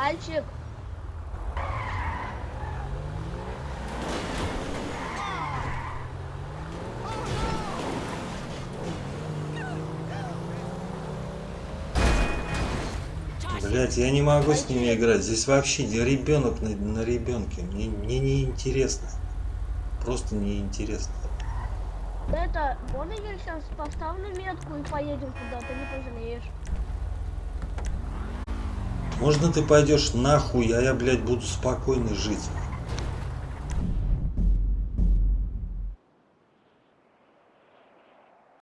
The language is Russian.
Мальчик. Блять, я не могу с ними играть. Здесь вообще ребенок на, на ребенке. Мне, мне не интересно. Просто неинтересно. Это, можно я сейчас поставлю метку и поедем куда-то, не пожалеешь. Можно ты пойдешь нахуй, а я, блядь, буду спокойно жить.